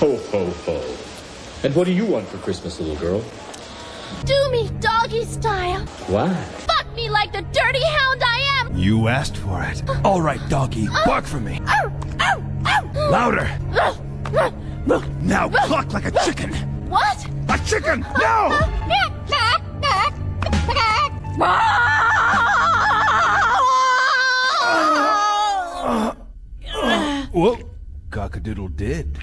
Ho, ho, ho. And what do you want for Christmas, little girl? Do me doggy style. Why? Fuck me like the dirty hound I am. You asked for it. All right, doggy, uh, bark for me. Ow, ow, ow. Louder. Uh, uh. Now cluck like a chicken. What? A chicken! No! Well, cockadoodle did.